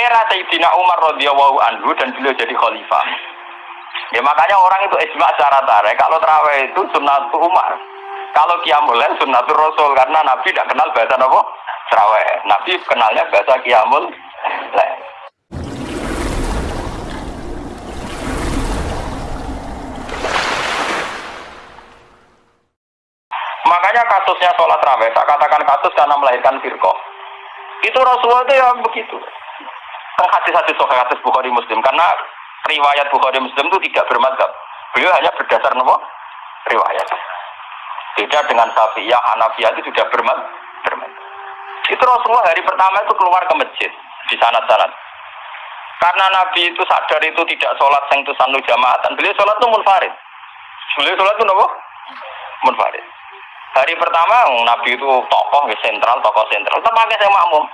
era Sayyidina Umar radhiyallahu anhu dan beliau jadi khalifah. Ya makanya orang itu ijma secara tarik kalau terawih itu sunnah Umar. Kalau qiyamul lail Rasul karena Nabi tidak kenal bahasa apa? Terawih. Nabi kenalnya bahasa lail. Makanya kasusnya sholat raweh, saya katakan kasus karena melahirkan firqoh. Itu Rasulullah itu yang begitu. Hadis-hadis soal hadis Bukhari Muslim karena riwayat Bukhari Muslim itu tidak bermadhab. Beliau hanya berdasar nopo riwayat. Beda dengan Syafi'iyah, Hanafiyah itu sudah bermad bermadhab. Itu Rasulullah hari pertama itu keluar ke masjid di sana-sana. Karena Nabi itu sadar itu tidak sholat yang itu sanu jamaatan. Beliau sholat itu munfarid. Beliau sholat itu nopo munfarid. Hari pertama Nabi itu tokoh ya sentral, tokoh sentral. Tempatnya saya makmum.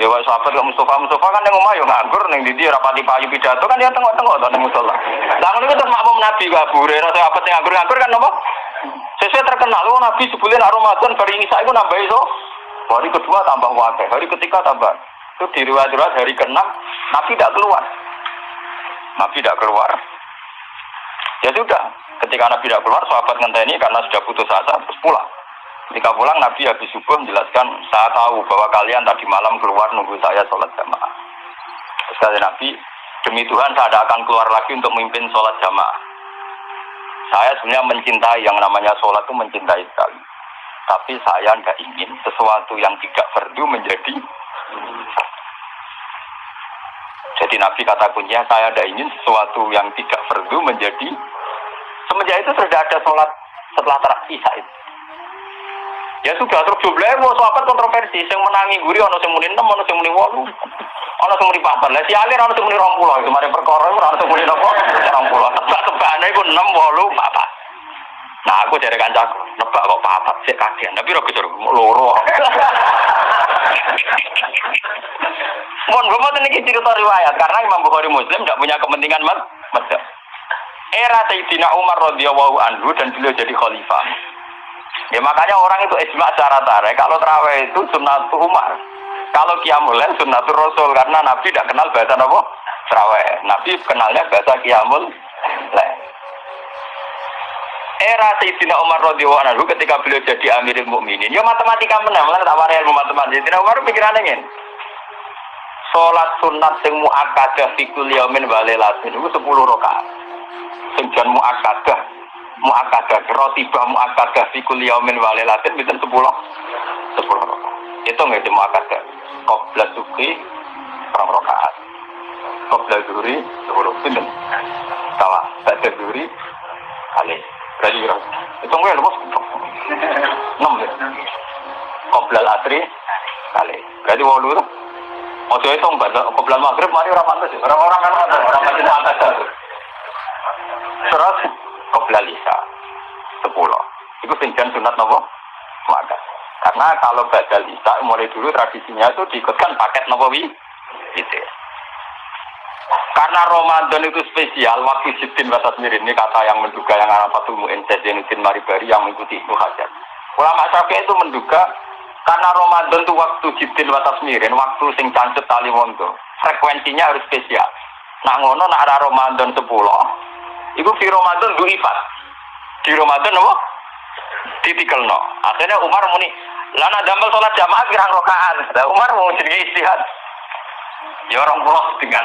Ya wah sahabat ke Mustafa, Mustafa kan yang ngomong ya nganggur neng di rapati payu pidato kan dia tengok-tengok tuh neng musola. Lah itu terus makmum Nabi gak bure, rasa apa yang nganggur nganggur kan nopo? Sesuai terkenal, oh Nabi sebulan Ramadan hari ini saya nambah itu. Hari kedua tambah wakil, hari ketiga tambah. Itu di riwayat-riwayat hari keenam Nabi tidak keluar. Nabi tidak keluar. Ya sudah, ketika Nabi tidak keluar, sahabat ngenteni karena sudah putus asa, terus pulang. Ketika pulang Nabi habis subuh menjelaskan, saya tahu bahwa kalian tadi malam keluar nunggu saya sholat jamaah. Kata Nabi, demi Tuhan saya tidak akan keluar lagi untuk memimpin sholat jamaah. Saya sebenarnya mencintai yang namanya sholat itu mencintai sekali. Tapi saya tidak ingin sesuatu yang tidak fardu menjadi jadi Nabi kata kuncinya saya tidak ingin sesuatu yang tidak fardu menjadi semenjak itu sudah ada sholat setelah terakhir itu. Ya sudah terus jumlahnya mau sahabat kontroversi, yang menangi guri ono sing muni 6, ono sing muni 8. Ono sing muni 4. Lah si alir ono sing muni 20. Kemarin perkara ono sing muni napa? 20. Tebak-tebakane iku 6, 8, 4. Nah aku dari kancaku, nebak kok papat, sik kagian, tapi ora kejar loro. Mohon gue mau ini cerita riwayat karena Imam Bukhari Muslim tidak punya kepentingan mas, Era Sayyidina Umar radhiyallahu anhu dan beliau jadi khalifah. Ya makanya orang itu ijma secara tarik kalau terawih itu sunnah Umar. Kalau qiyamul lail sunnatul Rasul karena Nabi tidak kenal bahasa apa? Terawih. Nabi kenalnya bahasa qiyamul lail. Era Sayyidina Umar radhiyallahu anhu ketika beliau jadi Amirul Mukminin, ya matematika menang, malah tak warai ilmu matematika. Sayyidina Umar pikirannya ingin Sholat sunat sing muakkadah fikul yaumin walailatin itu 10 rakaat. Sing jan muakkadah muakkadah rotibah muakkadah fikul yaumin walailatin itu 10 10 rakaat. Itu nggak muakkadah. Qabla suki rong rakaat. Qabla zuhri 10 pinten. Sawa, ba'da zuhri kali. Berapa? Itu nggak lepas. 6 ya. Qabla asri kali. Berarti 8 Ojo itu mbak, kebelan maghrib mari orang Orang-orang kan orang pantas Terus kebelan lisa sepuluh. Itu sinjan sunat nopo maka. Karena kalau badal lisa mulai dulu tradisinya itu diikutkan paket nopo wi. Gitu. Karena Ramadan itu spesial, waktu Jiddin Wasatmir ini kata yang menduga yang Arafatul Mu'in Zainuddin Maribari yang mengikuti Ibnu Hajar. Ulama Syafi'i itu menduga karena Ramadan itu waktu jidil watas mirin, waktu sing cancet tali wondo. Frekuensinya harus spesial. Nah ngono nak ada Ramadan 10. Iku di Ramadan du ifat. Di Ramadan apa? Ditikelno. Akhirnya Umar muni, lana damel sholat jamaah kira rokaan. Nah, Umar mau jadi istihad. Ya orang pulau dengan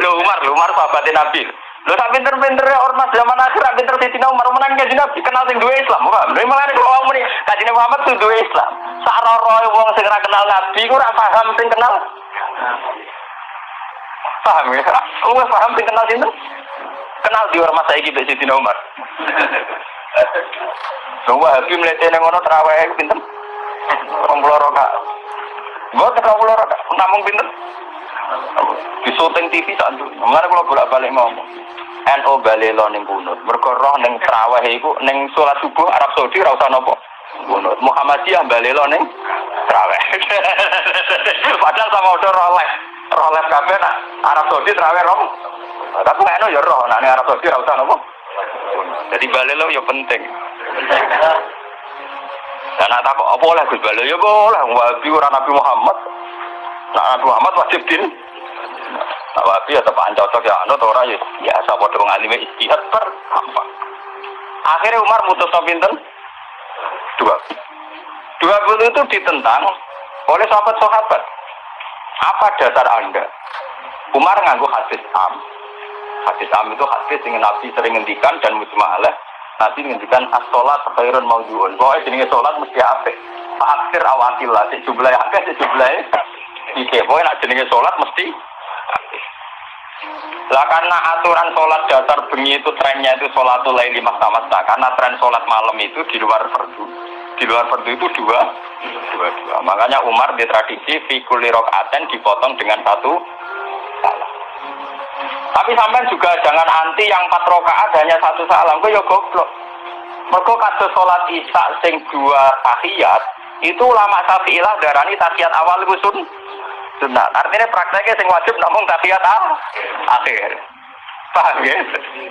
Lo Umar, lo Umar sahabatnya Nabi. Lo tak pinter-pinter ormas zaman akhir, pinter Sayyidina Umar menang kaji Nabi kenal sing dua Islam, bukan? Lo malah kalau kamu nih kaji Muhammad tuh dua Islam. Saroro wong sing kenal Nabi, ora paham sing kenal. Paham ya? Gue paham sing kenal sini. Kenal di ormas saya gitu Sayyidina Umar. Semua Habib melihat yang ngono terawih pinter. Orang pulau roka. Gue ketemu pulau roka, namun pinter. Di syuting TV saat itu. Mengenai kalau bolak balik ngomong. NO balelo ning kunut. Mergo roh ning traweh iku ning salat subuh Arab Saudi ora usah napa. Kunut. Muhammadiyah balelo ning traweh. Padahal sama udah roh. Roh kabeh nak Arab Saudi traweh rom. Tapi nek ya roh nak Arab Saudi ora usah napa. Jadi balelo ya penting. Dan tak apa oleh Gus Balelo ya boleh. Wabi ora Nabi Muhammad. Nabi Muhammad wajib din. Nah, wabi ya tepan cocok ya anut ora ya biasa padha ngalime istihad per gampang. Akhirnya Umar mutus pinten? Dua. Dua puluh itu ditentang oleh sahabat-sahabat. Apa dasar Anda? Umar nganggu hadis am. Hadis am itu hadis yang Nabi sering ngendikan dan mujmalah. Nabi ngendikan as-sholat khairun mawdu'un. Pokoknya jenisnya sholat mesti apik. Akhir awatillah, si jumlah akeh, si jumlah Ike, pokoknya nak jenisnya sholat mesti lah karena aturan sholat dasar bengi itu trennya itu sholatul laili masa-masa karena tren sholat malam itu di luar fardu di luar fardu itu dua. Dua dua. Makanya Umar di tradisi fikuli rokaten dipotong dengan satu salam. Tapi sampai juga jangan anti yang empat rokaat hanya satu salam. Kok ya goblok? Mereka kata sholat isya sing dua tahiyat itu lama syafi'ilah darani tahiyat awal itu sun sunat. Artinya prakteknya sing wajib namun tahiyat ah, akhir. Paham ya?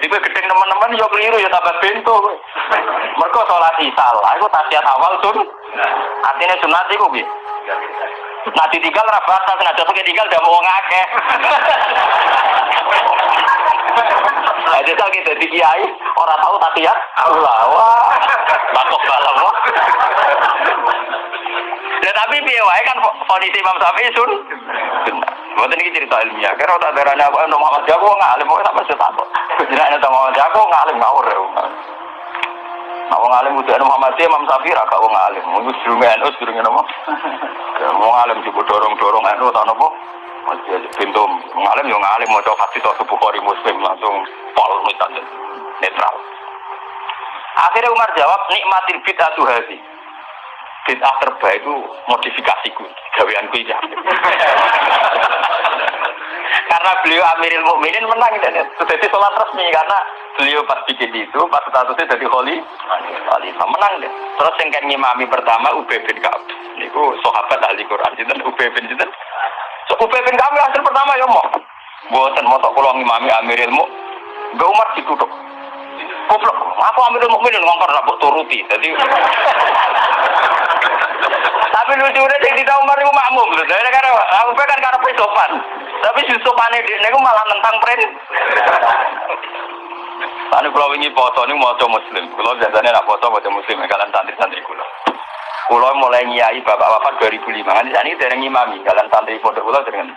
Itu gedeng teman-teman yo keliru ya tambah bento. Mereka sholat isya lah, itu tahiyat awal sun. Artinya sunat itu gitu. Nah ditinggal rabata sengaja pakai tinggal udah mau ngake. Nah, jadi kita di kiai orang tahu tahiyat Allah wah bakok balam wah. Ya tapi wae kan kondisi Imam Syafi'i sun. Mboten iki cerita ilmiah. Kira tak darane aku ono Muhammad Jago ngalim kok sampe setakok. Jenenge nang Muhammad Jago ngalim ngawur. Nah, wong alim udah Muhammad Imam Syafi'i ra gak wong alim. Wong sedurunge NU sedurunge napa? Wong alim juga dorong-dorong NU ta napa? Masih aja pintu ngalim yo ngalim maca hadis atau Bukhari Muslim langsung pol misalnya netral. Akhirnya Umar jawab nikmatil bid'atu hadi bid'ah terbaik itu modifikasiku, gaweanku ini. karena beliau Amiril Mukminin menang dan jadi sholat resmi karena beliau pas bikin itu pas statusnya jadi holy khalifah menang deh. Terus yang kan ngimami pertama Ubay bin Ka'ab. Niku sahabat ahli Quran sinten Ubay bin sinten. So Ubay bin Ka'ab hasil pertama ya mau. Buatan motok kula ngimami Amiril Mukminin. Mbak Umar ditutup. Goblok, aku Amiril Mukminin ngongkar rabuk turuti. Jadi tapi lucu udah jadi tahu Umar itu makmum loh. Dari karena aku kan karena sopan. Tapi si sopane dia ini malah nentang pren. Tadi kalau ini foto ini mau muslim. Kalau biasanya nak foto mau muslim. Kalian santri-santri kulo. Kulo mulai nyai bapak bapak 2005. Kan di sana dari ngimami. Kalian santri foto kulo dengan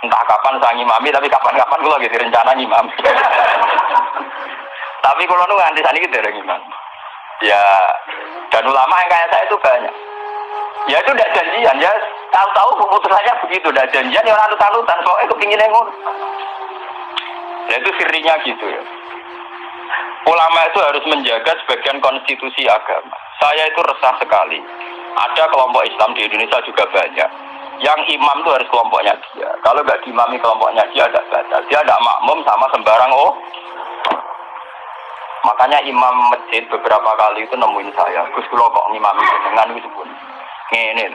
entah kapan saya ngimami tapi kapan-kapan kulo gitu rencana ngimami. tapi kulo nu nganti sana gitu dari ngimami. Ya dan ulama yang kayak saya itu banyak. Ya itu tidak janjian ya. Tahu-tahu keputusannya begitu, tidak janjian ya orang talutan soalnya kepingin yang Ya itu sirinya gitu ya. Ulama itu harus menjaga sebagian konstitusi agama. Saya itu resah sekali. Ada kelompok Islam di Indonesia juga banyak. Yang imam itu harus kelompoknya dia. Kalau nggak diimami kelompoknya dia ada batas. Dia ada makmum sama sembarang oh. Makanya imam masjid beberapa kali itu nemuin saya. Gus kulo kok ngimami dengan itu pun. Ngene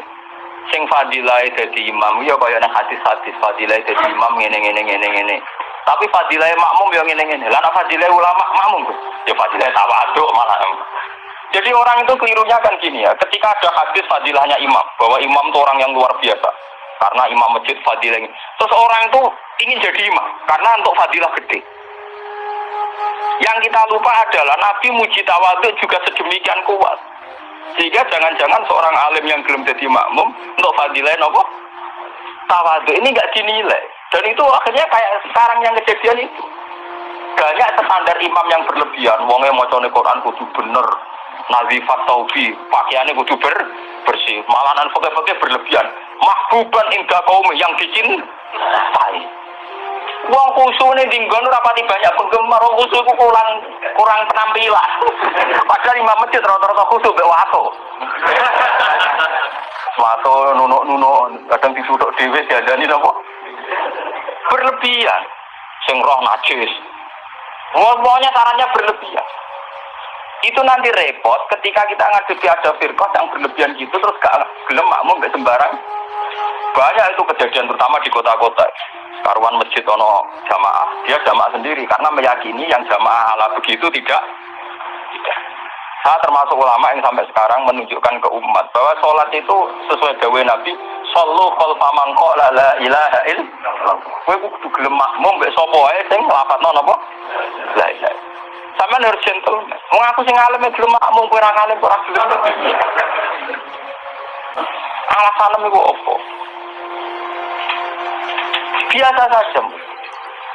Sing fadilah jadi imam ya kaya nang hadis-hadis fadilah jadi imam ngene ngene ngene ngene. Tapi fadilah makmum ya ngene ngene. Lah fadilah ulama makmum. Ya fadilah tawaduk malah. Jadi orang itu kelirunya kan gini ya, ketika ada hadis fadilahnya imam, bahwa imam itu orang yang luar biasa, karena imam masjid fadilah ini. Terus orang itu ingin jadi imam, karena untuk fadilah gede. Yang kita lupa adalah Nabi muji tawaduk juga sedemikian kuat. Sehingga jangan-jangan seorang alim yang belum jadi makmum untuk fadilah apa? Tawaduk ini nggak dinilai. Dan itu akhirnya kayak sekarang yang kejadian itu. Banyak standar imam yang berlebihan. Wongnya mau Quran kudu bener. Nazifat taubi, pakaiannya kudu ber, bersih. Malahan pakai-pakai berlebihan. Mahbuban indah kaum yang dicintai. Wong khusu nih dinggon rapati banyak penggemar. Wong khusu itu kurang kurang penampilan. Padahal imam masjid rata-rata khusu be wato. Wato nunuk-nunuk kadang disuduk dhewe diandani napa? Berlebihan. Sing roh najis. Pokoknya sarannya berlebihan. Itu nanti repot ketika kita ngadepi ada firqah yang berlebihan gitu terus gak gelem makmum gak sembarang. Banyak itu kejadian terutama di kota-kota karuan masjid ono jamaah, dia jamaah sendiri karena meyakini yang jamaah ala begitu tidak tidak. Saya termasuk ulama yang sampai sekarang menunjukkan ke umat bahwa sholat itu sesuai dawe Nabi, sallu khalfa man qala la ilaha illallah. Kowe kudu gelem makmum mbek sapa wae sing nglafadzno napa? La ilaha. Sampeyan harus gentle. Wong aku sing alim gelem makmum kowe ora alim ora gelem. Alasan iku opo? Biasa saja.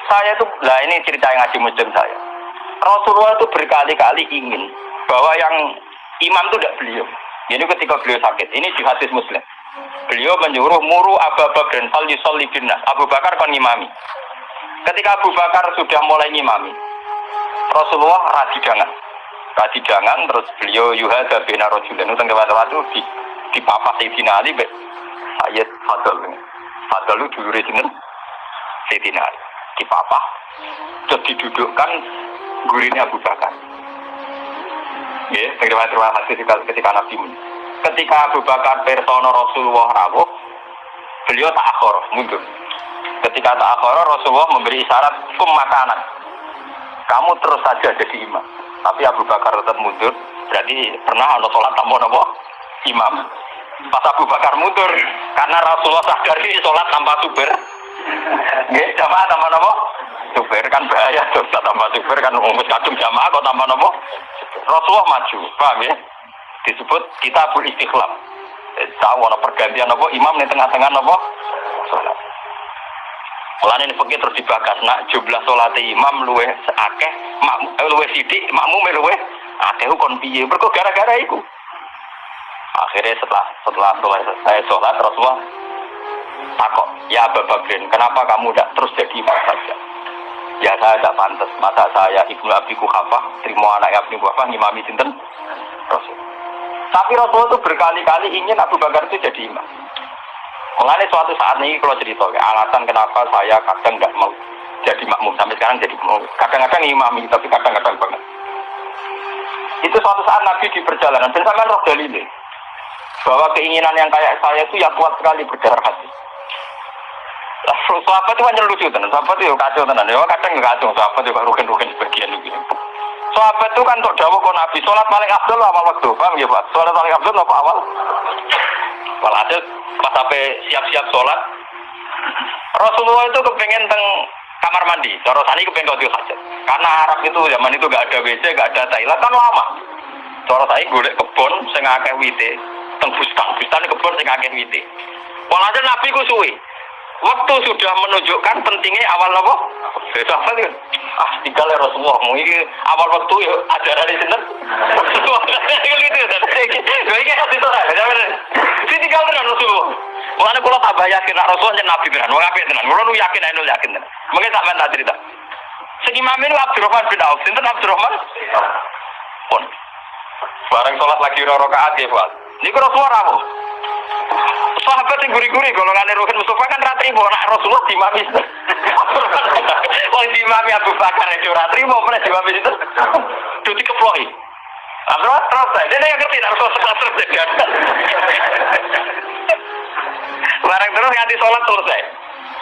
Saya itu, lah ini cerita yang ngaji muslim saya. Rasulullah itu berkali-kali ingin bahwa yang imam itu tidak beliau. Ini ketika beliau sakit. Ini di hadis muslim. Beliau menyuruh muru Abu Bakar fal yusolli binnas. Abu Bakar kon ngimami. Ketika Abu Bakar sudah mulai ngimami, Rasulullah radidangan. Radidangan terus beliau yuhada bina rojulan. Itu tengah waktu di di papa Sayyidina Ali Sayyid Fadl. Fadl itu dulu Sayyidina Ali. Di papa terus didudukkan gurunya Abu Bakar. Ya, terima kasih ketika, ketika Nabi Ketika Abu Bakar persono Rasulullah rawuh, beliau tak akhor, mundur. Ketika tak akhor, Rasulullah memberi isyarat kum makanan. Kamu terus saja jadi imam. Tapi Abu Bakar tetap mundur. Berarti pernah ada sholat tanpa nopo imam. Pas Abu Bakar mundur, karena Rasulullah sadar ini sholat tanpa super. Nggih, jamaah tanpa nopo? Super kan bahaya tuh, tanpa super kan umus kadung jamaah kok tanpa nopo? Rasulullah maju, paham ya? Disebut kita beristiqlal. Eh, tahu ada pergantian apa imam di tengah-tengah? Sholat. Mulane ini fakir terus dibakas nak jumlah sholat imam luwe akeh, eh, luwe sidik, makmum luwe akeh kon piye? Mergo gara-gara iku. Akhirnya setelah setelah saya sholat Rasulullah takok, ya Abu Bakrin, kenapa kamu tidak terus jadi imam saja? Ya saya tidak pantas. Masa saya ibnu Abi Kuhafah, terima anak Ibnu Kuhafah, ngimami sinten Rasul. Tapi Rasul itu berkali-kali ingin Abu Bakar itu jadi imam. Mengenai suatu saat ini kalau cerita, alasan kenapa saya kadang nggak mau jadi makmum sampai sekarang jadi makmum. Kadang-kadang imami, tapi kadang-kadang banget. Itu suatu saat Nabi di perjalanan, dan sampai roh dalilnya bahwa keinginan yang kayak saya itu ya kuat sekali berdarah hati. Sahabat itu hanya lucu tenan, sahabat itu kacau tenan. Ya kadang nggak kacau, sahabat itu rugen-rugen sebagian gitu. Sahabat itu kan untuk dawuh kon Nabi, sholat paling abdul awal waktu, paham ya Pak? Sholat paling abdul apa awal? Walhasil pas sampai siap-siap sholat, Rasulullah itu kepengen teng kamar mandi. Cara sani kepengen kau hajat. Karena Arab itu zaman itu gak ada WC, gak ada toilet kan lama. Cara saya golek kebon sing akeh wite, teng bustan, bustan kebon sing akeh wite. Walhasil Nabi ku suwi. Waktu sudah menunjukkan pentingnya awal apa? Itu apa sih? Ah, tinggal ya Rasulullah. Mungkin awal waktu ya ada dari sini. Gitu. Ini hati saya. Ini tinggal dengan Rasulullah. Mulanya kalau tambah yakin Rasulullah jadi Nabi tenan. Mau ngapain tenan? Kalau yakin, nu yakin. Mungkin tak minta cerita. Segimana ini Abdurrahman bin Auf. Sinten Abdurrahman? Pun. Bareng sholat lagi rakaat ya, Pak. Ini Rasulullah rawuh sahabat yang guri-guri kalau nggak Ruhin Mustafa kan ratri mau nak Rasulullah di mami Wong di mami Abu Bakar itu ratri mau mana di mami itu itu dikeploi Terus terus dia ngerti nak Rasulullah terus terus Barang terus nganti sholat selesai.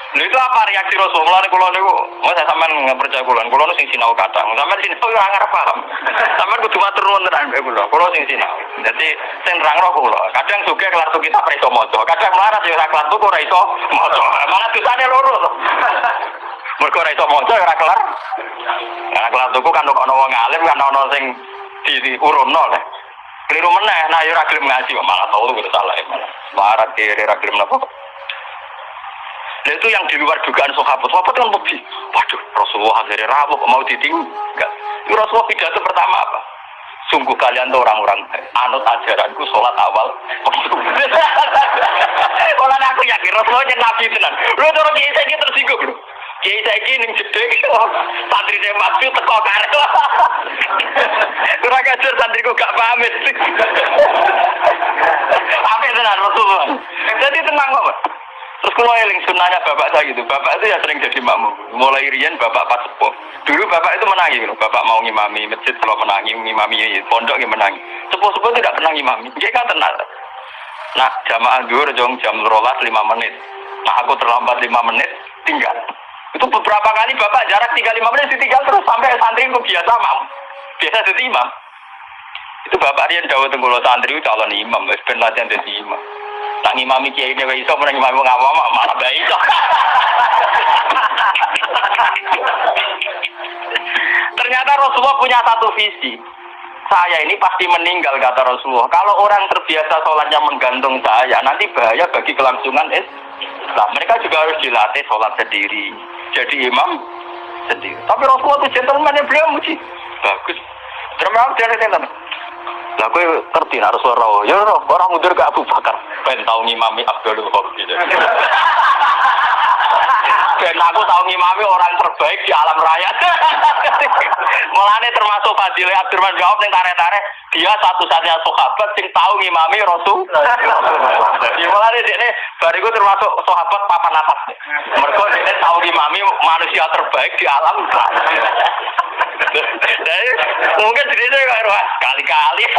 Lha itu apa reaksi Rasulullah niku kula niku, mau saya sampean percaya kula, kula sing sinau kadang. Sampean sinau ora ngarep paham. Sampean kudu matur nuwun tenan mbek kula. Kula sing sinau. Dadi sing nerangno kula. Kadang suge kelar tuh kita ora iso maca. Kadang melarat ya ora kelar tuh ora iso maca. Malah dosane loro to. Mergo ora iso maca ora kelar. Nah, kelar tuku kan ono wong alim kan ono sing di urunno lho. Keliru meneh, nah ya ora gelem ngaji malah tau itu salah ya. Melarat kiri ora gelem napa. Itu yang di luar dugaan sahabat. Sahabat kan lebih, waduh Rasulullah akhirnya rawuh mau ditinggal. Itu Rasulullah pidato pertama apa? Sungguh kalian tuh orang-orang anut ajaranku sholat awal. Kalau aku yakin Rasulullah yang nabi tenan. Lu turun kiai saya tersinggung lu. Kiai saya ini ning jedek santri saya maju teko karek. Kurang ajar santriku gak pamit. Apa tenan Rasulullah. Jadi tenang kok. Terus kalau eling sunnahnya bapak saya gitu, bapak itu ya sering jadi makmum. Mulai rian bapak pas sepuh. Dulu bapak itu menangi, gitu. bapak mau ngimami masjid kalau menangi, ngimami pondok yang menangi. Sepuh-sepuh tidak pernah ngimami, dia kan tenang. Nah, jamaah duhur jong jam rolas lima menit. Nah, aku terlambat lima menit, tinggal. Itu beberapa kali bapak jarak tiga lima menit ditinggal terus sampai santri itu biasa mam, biasa jadi imam. Itu bapak Rian Dawa Tenggulo santri calon imam, ben latihan jadi imam. Tak ngimami kiai ini iso menang ngimami wong awam malah bae iso. Ternyata Rasulullah punya satu visi. Saya ini pasti meninggal kata Rasulullah. Kalau orang terbiasa sholatnya menggantung saya, nanti bahaya bagi kelangsungan Islam. Mereka juga harus dilatih sholat sendiri. Jadi imam sendiri. Tapi Rasulullah itu gentleman yang beliau muji. Bagus. Terima kasih. Lah gue ngerti harus roh. Ya roh, orang mundur ke Abu Bakar. Ben tau ngimami Abdul gitu. Ben aku tahu ngimami orang terbaik di alam raya. Mulane termasuk Fadil Abdurrahman bin Auf ning tarik-tarik dia satu-satunya sahabat sing tahu ngimami Rasul. Jadi mulane dekne bariku termasuk sahabat papan atas. Mergo dekne tahu ngimami manusia terbaik di alam. Jadi mungkin cerita kali-kali.